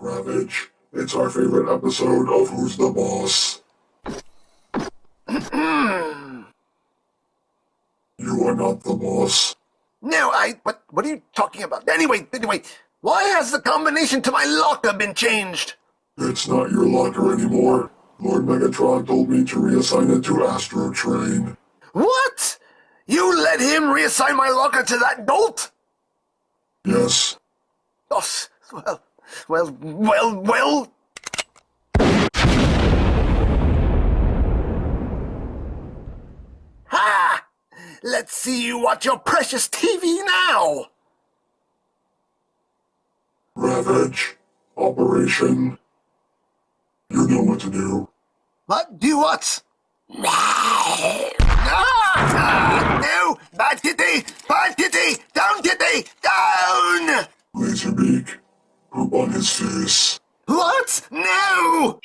Ravage, it's our favorite episode of Who's the Boss. you are not the boss. No, I. What? What are you talking about? Anyway, anyway, why has the combination to my locker been changed? It's not your locker anymore. Lord Megatron told me to reassign it to Astrotrain. What? You let him reassign my locker to that dolt? Yes, Oh, well, well, well, well. Ha! Let's see you watch your precious TV now. Ravage, Operation. You know what to do. What? Do what? Ah, ah, no! Bad kitty! Bad kitty! Down, kitty! Down! Laserbeak, on his face. What? No!